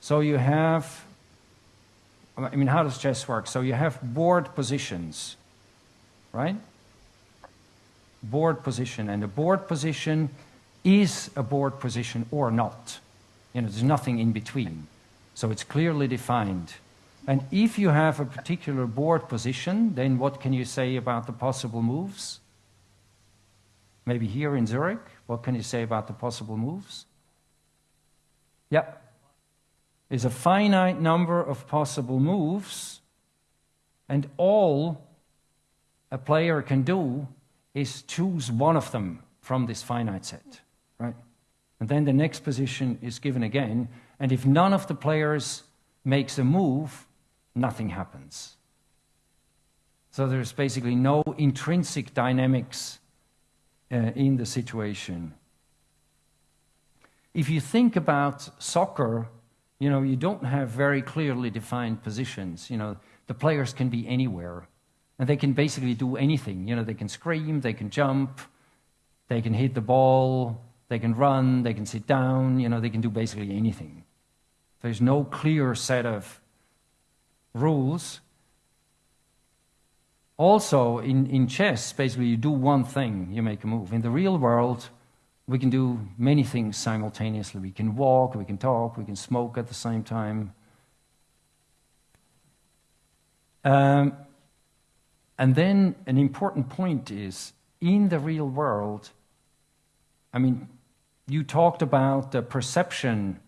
So you have, I mean, how does chess work? So you have board positions, right? Board position, and the board position is a board position or not. You know, there's nothing in between. So it's clearly defined. And if you have a particular board position, then what can you say about the possible moves? Maybe here in Zurich, what can you say about the possible moves? Yeah. There's a finite number of possible moves, and all a player can do is choose one of them from this finite set right? And then the next position is given again, and if none of the players makes a move, nothing happens. So there's basically no intrinsic dynamics uh, in the situation. If you think about soccer, you know, you don't have very clearly defined positions. You know, the players can be anywhere, and they can basically do anything. You know, they can scream, they can jump, they can hit the ball, they can run, they can sit down, you know, they can do basically anything. There's no clear set of rules. Also, in, in chess, basically, you do one thing, you make a move. In the real world, we can do many things simultaneously. We can walk, we can talk, we can smoke at the same time. Um, and then an important point is in the real world, I mean, you talked about the perception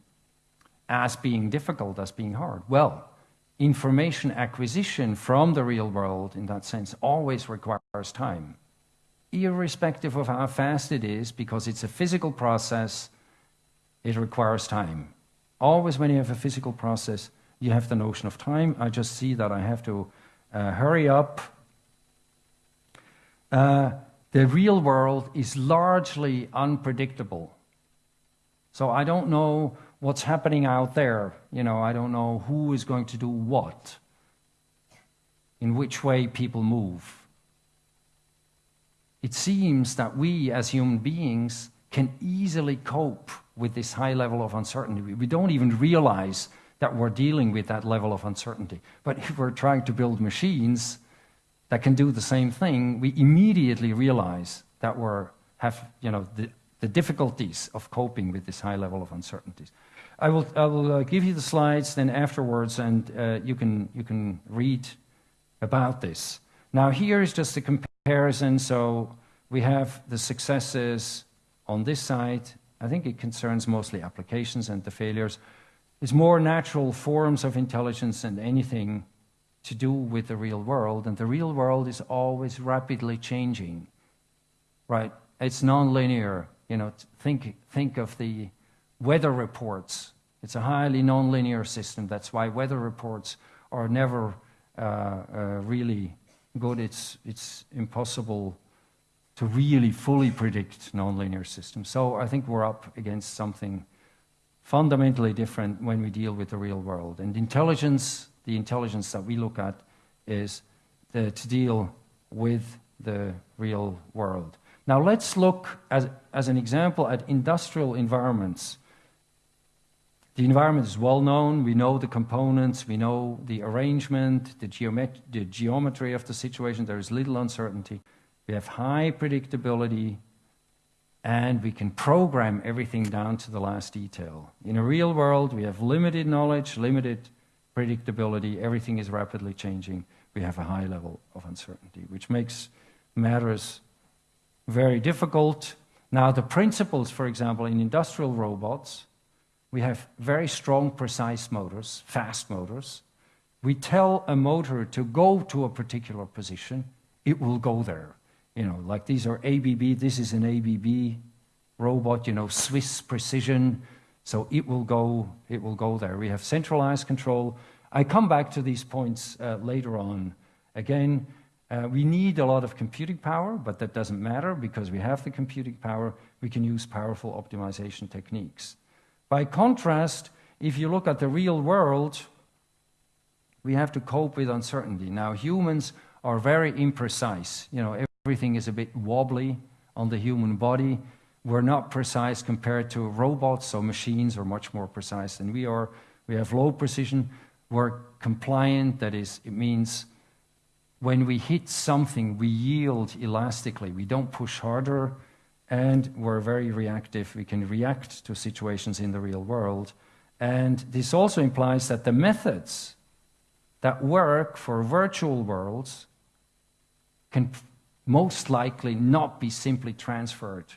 as being difficult, as being hard. Well, information acquisition from the real world, in that sense, always requires time, irrespective of how fast it is, because it's a physical process, it requires time. Always, when you have a physical process, you have the notion of time. I just see that I have to uh, hurry up. Uh, the real world is largely unpredictable. So I don't know what's happening out there. You know, I don't know who is going to do what, in which way people move. It seems that we as human beings can easily cope with this high level of uncertainty. We don't even realize that we're dealing with that level of uncertainty. But if we're trying to build machines that can do the same thing, we immediately realize that we're have, you know, the, the difficulties of coping with this high level of uncertainties. I will, I will uh, give you the slides then afterwards, and uh, you, can, you can read about this. Now, here is just a comparison. So we have the successes on this side. I think it concerns mostly applications and the failures. It's more natural forms of intelligence than anything to do with the real world. And the real world is always rapidly changing, right? It's nonlinear. You know, think, think of the weather reports. It's a highly nonlinear system. That's why weather reports are never uh, uh, really good. It's, it's impossible to really fully predict nonlinear systems. So I think we're up against something fundamentally different when we deal with the real world. And intelligence, the intelligence that we look at, is the, to deal with the real world. Now let's look as, as an example at industrial environments. The environment is well known, we know the components, we know the arrangement, the, geomet the geometry of the situation, there is little uncertainty. We have high predictability, and we can program everything down to the last detail. In a real world, we have limited knowledge, limited predictability, everything is rapidly changing. We have a high level of uncertainty, which makes matters very difficult. Now, the principles, for example, in industrial robots, we have very strong, precise motors, fast motors. We tell a motor to go to a particular position, it will go there. You know, like these are ABB, this is an ABB robot, you know, Swiss precision, so it will go, it will go there. We have centralized control. I come back to these points uh, later on. Again, uh, we need a lot of computing power, but that doesn't matter because we have the computing power. We can use powerful optimization techniques. By contrast, if you look at the real world, we have to cope with uncertainty. Now, humans are very imprecise. You know, everything is a bit wobbly on the human body. We're not precise compared to robots, so machines are much more precise than we are. We have low precision. We're compliant, that is, it means when we hit something, we yield elastically. We don't push harder, and we're very reactive. We can react to situations in the real world. And this also implies that the methods that work for virtual worlds can most likely not be simply transferred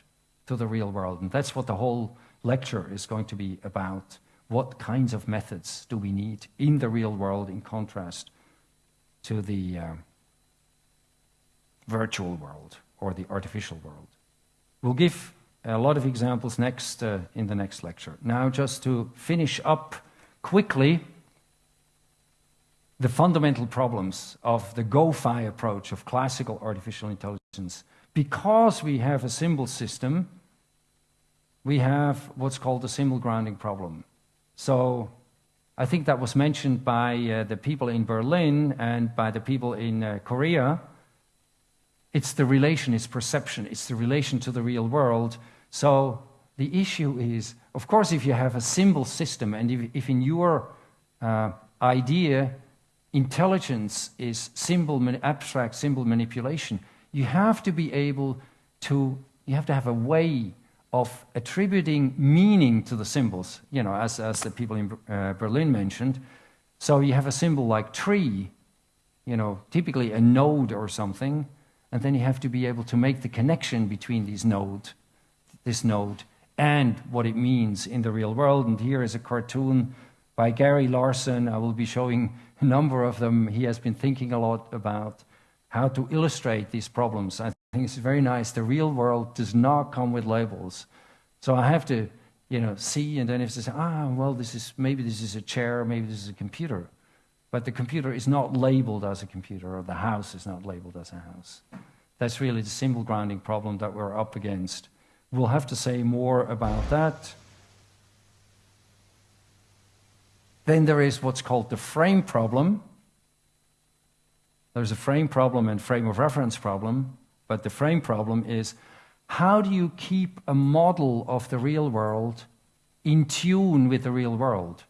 to the real world. And that's what the whole lecture is going to be about. What kinds of methods do we need in the real world in contrast to the uh, virtual world or the artificial world. We'll give a lot of examples next uh, in the next lecture. Now, just to finish up quickly, the fundamental problems of the GOFAI approach of classical artificial intelligence. Because we have a symbol system, we have what's called the symbol grounding problem. So I think that was mentioned by uh, the people in Berlin and by the people in uh, Korea it's the relation, it's perception, it's the relation to the real world. So the issue is, of course, if you have a symbol system, and if, if in your uh, idea intelligence is symbol, abstract symbol manipulation, you have to be able to, you have to have a way of attributing meaning to the symbols, you know, as, as the people in uh, Berlin mentioned. So you have a symbol like tree, you know, typically a node or something, and then you have to be able to make the connection between these node, this node and what it means in the real world. And here is a cartoon by Gary Larson. I will be showing a number of them. He has been thinking a lot about how to illustrate these problems. I think it's very nice. The real world does not come with labels. So I have to, you know, see and then if they say, ah, well, this is, maybe this is a chair, maybe this is a computer. But the computer is not labeled as a computer, or the house is not labeled as a house. That's really the symbol grounding problem that we're up against. We'll have to say more about that. Then there is what's called the frame problem. There's a frame problem and frame of reference problem, but the frame problem is how do you keep a model of the real world in tune with the real world?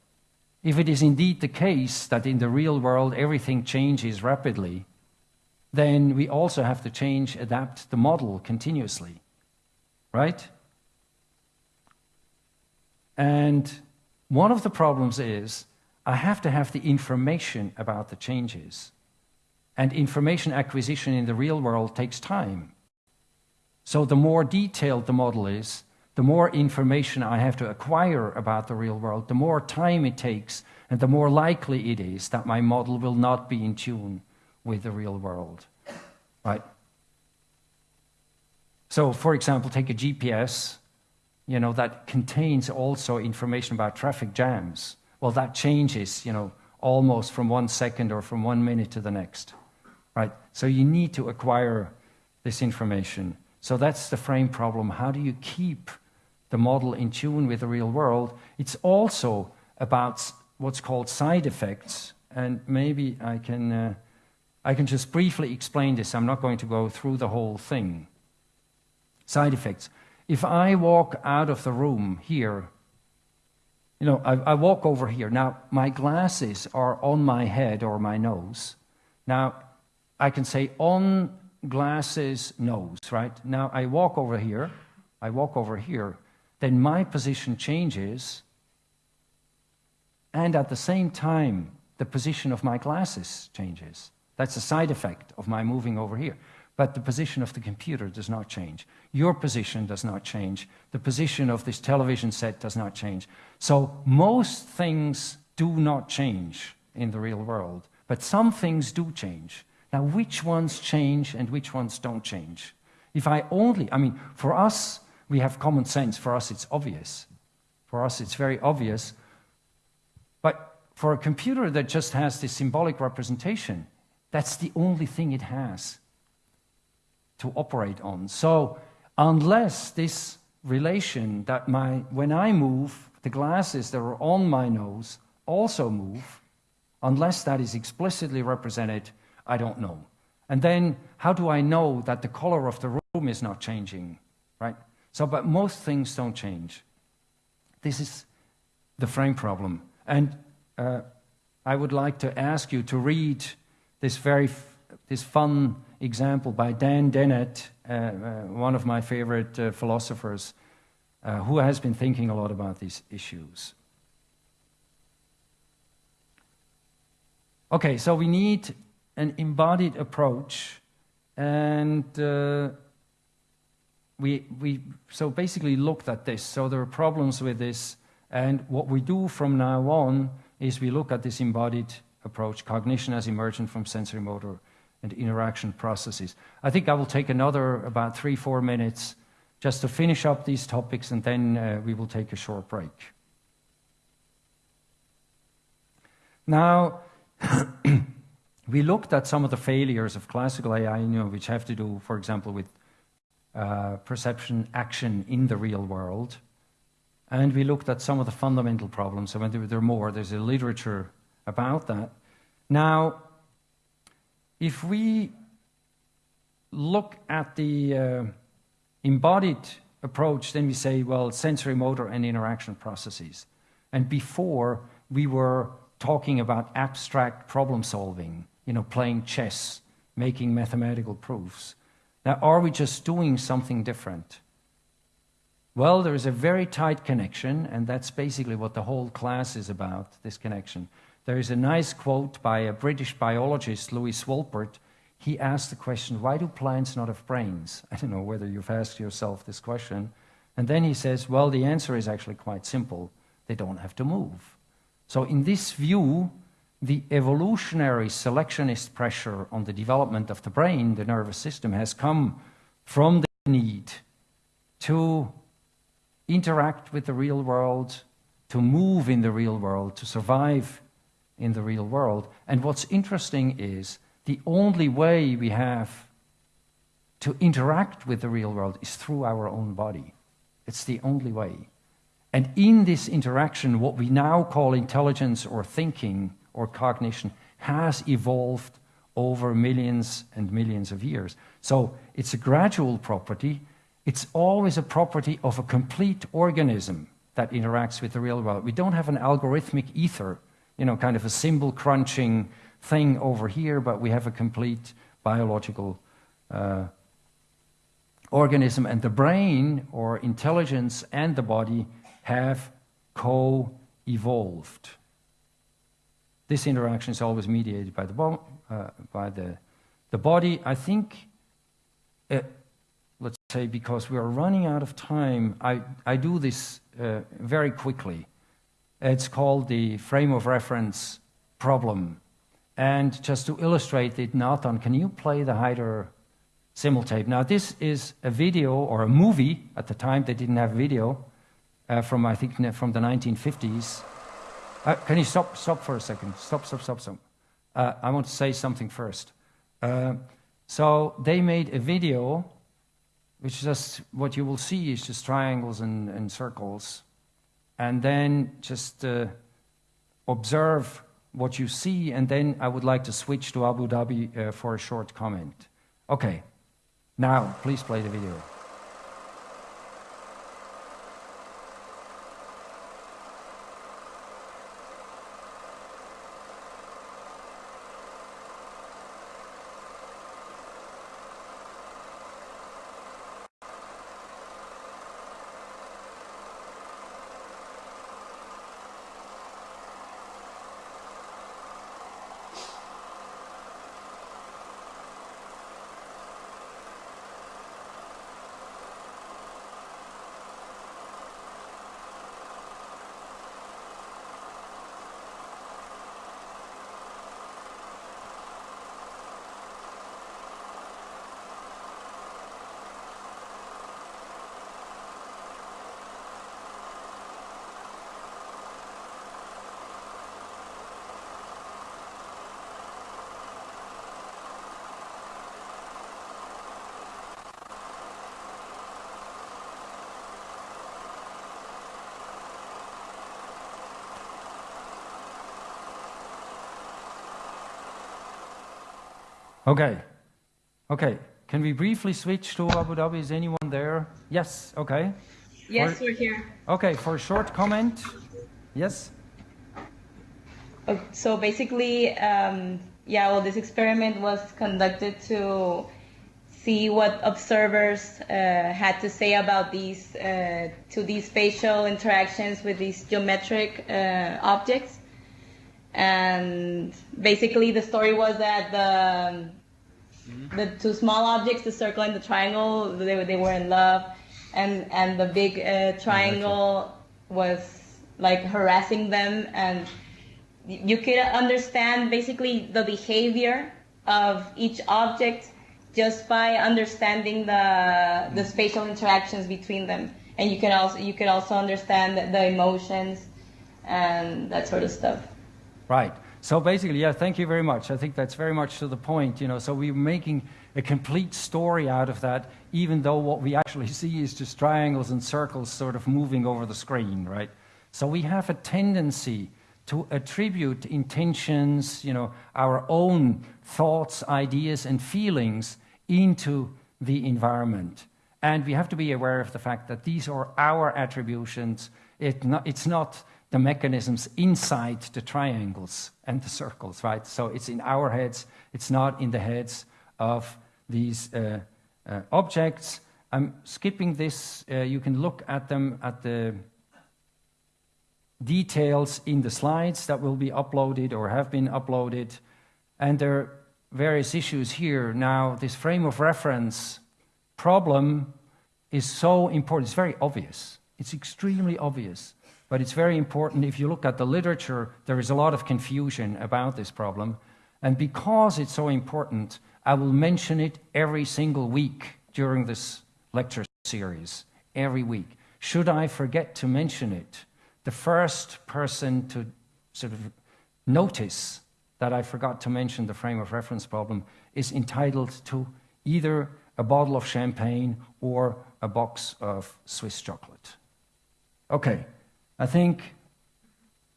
If it is indeed the case that in the real world everything changes rapidly, then we also have to change, adapt the model continuously, right? And one of the problems is I have to have the information about the changes. And information acquisition in the real world takes time. So the more detailed the model is, the more information I have to acquire about the real world, the more time it takes, and the more likely it is that my model will not be in tune with the real world. Right? So, for example, take a GPS, you know, that contains also information about traffic jams. Well, that changes, you know, almost from one second or from one minute to the next right? So you need to acquire this information. So that's the frame problem. How do you keep the model in tune with the real world? It's also about what's called side effects, and maybe I can, uh, I can just briefly explain this. I'm not going to go through the whole thing. Side effects. If I walk out of the room here, you know, I, I walk over here. Now, my glasses are on my head or my nose. Now, I can say on glasses nose, right? Now I walk over here, I walk over here, then my position changes, and at the same time, the position of my glasses changes. That's a side effect of my moving over here. But the position of the computer does not change. Your position does not change. The position of this television set does not change. So most things do not change in the real world, but some things do change. Now, which ones change and which ones don't change? If I only, I mean, for us, we have common sense. For us, it's obvious. For us, it's very obvious. But for a computer that just has this symbolic representation, that's the only thing it has to operate on. So, unless this relation that my, when I move, the glasses that are on my nose also move, unless that is explicitly represented I don't know. And then how do I know that the color of the room is not changing, right? So, but most things don't change. This is the frame problem. And uh, I would like to ask you to read this very this fun example by Dan Dennett, uh, uh, one of my favorite uh, philosophers, uh, who has been thinking a lot about these issues. Okay, so we need an embodied approach, and uh, we, we so basically looked at this. So there are problems with this, and what we do from now on is we look at this embodied approach, cognition as emergent from sensory motor and interaction processes. I think I will take another about three, four minutes just to finish up these topics, and then uh, we will take a short break. Now, we looked at some of the failures of classical AI, you know, which have to do, for example, with uh, perception action in the real world. And we looked at some of the fundamental problems. So there, there are more, there's a literature about that. Now, if we look at the uh, embodied approach, then we say, well, sensory motor and interaction processes. And before, we were talking about abstract problem solving you know, playing chess, making mathematical proofs. Now, are we just doing something different? Well, there is a very tight connection, and that's basically what the whole class is about, this connection. There is a nice quote by a British biologist, Lewis Wolpert. He asked the question, why do plants not have brains? I don't know whether you've asked yourself this question. And then he says, well, the answer is actually quite simple. They don't have to move. So in this view, the evolutionary selectionist pressure on the development of the brain, the nervous system, has come from the need to interact with the real world, to move in the real world, to survive in the real world. And what's interesting is the only way we have to interact with the real world is through our own body. It's the only way. And in this interaction, what we now call intelligence or thinking or cognition has evolved over millions and millions of years. So it's a gradual property. It's always a property of a complete organism that interacts with the real world. We don't have an algorithmic ether, you know, kind of a symbol crunching thing over here, but we have a complete biological uh, organism. And the brain or intelligence and the body have co evolved. This interaction is always mediated by the, bo- uh, by the, the body. I think, uh, let's say, because we are running out of time, I, I do this uh, very quickly. It's called the frame of reference problem. And just to illustrate it, Nathan, can you play the Heider-Simmel tape? Now, this is a video or a movie. At the time, they didn't have video uh, from, I think, from the 1950s. Uh, can you stop, stop for a second? Stop, stop, stop, stop. Uh, I want to say something first. Uh, so they made a video, which just what you will see is just triangles and, and circles, and then just uh, observe what you see, and then I would like to switch to Abu Dhabi uh, for a short comment. Okay, now please play the video. Okay. Okay. Can we briefly switch to Abu Dhabi? Is anyone there? Yes. Okay. Yes, For- we're here. Okay. For a short comment. Yes. So basically, um, yeah, well, this experiment was conducted to see what observers uh, had to say about these uh, to these spatial interactions with these geometric uh, objects. And basically, the story was that the the two small objects, the circle and the triangle, they, they were in love, and and the big uh, triangle was like harassing them, and you could understand basically the behavior of each object just by understanding the the spatial interactions between them, and you can also you could also understand the, the emotions and that sort of stuff. Right. So basically, yeah, thank you very much. I think that's very much to the point, you know. So we're making a complete story out of that, even though what we actually see is just triangles and circles sort of moving over the screen, right? So we have a tendency to attribute intentions, you know, our own thoughts, ideas, and feelings into the environment. And we have to be aware of the fact that these are our attributions. It not, it's not the mechanisms inside the triangles and the circles, right? So it's in our heads, it's not in the heads of these uh, uh, objects. I'm skipping this. Uh, you can look at them at the details in the slides that will be uploaded or have been uploaded. And there are various issues here. Now, this frame of reference problem is so important. It's very obvious. It's extremely obvious. But it's very important. If you look at the literature, there is a lot of confusion about this problem. And because it's so important, I will mention it every single week during this lecture series, every week. Should I forget to mention it, the first person to sort of notice that I forgot to mention the frame of reference problem is entitled to either a bottle of champagne or a box of Swiss chocolate. Okay, I think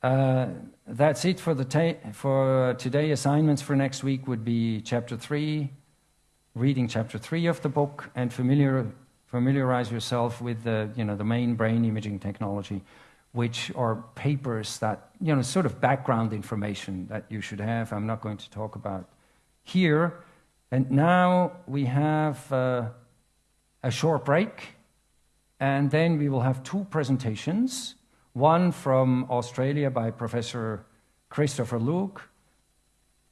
uh, that's it for, the for today. Assignments for next week would be chapter 3, reading chapter 3 of the book, and familiar, familiarize yourself with the, you know, the main brain imaging technology which are papers that, you know, sort of background information that you should have. I'm not going to talk about here. And now we have uh, a short break, and then we will have two presentations. One from Australia by Professor Christopher Lueg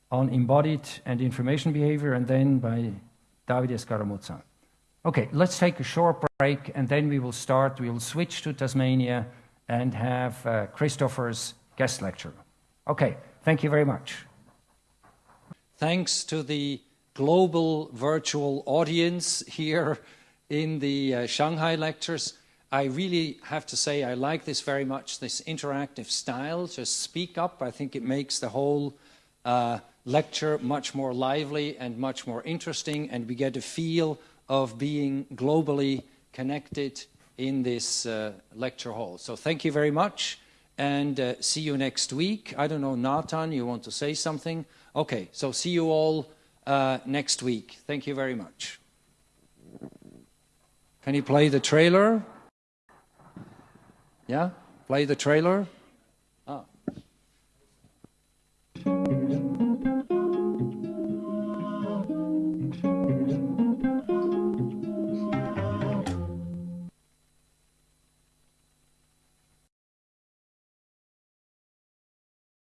on embodied and information behavior, and then by Davide Scaramuzza. Okay, let's take a short break, and then we will start. We will switch to Tasmania and have uh, Christopher's guest lecture. Okay, thank you very much. Thanks to the global virtual audience here in the uh, Shanghai lectures. I really have to say I like this very much, this interactive style. Just speak up. I think it makes the whole uh, lecture much more lively and much more interesting, and we get a feel of being globally connected in this uh, lecture hall. So thank you very much and uh, see you next week. I don't know, Nathan, you want to say something? Okay, so see you all uh, next week. Thank you very much. Can you play the trailer? Yeah? Play the trailer?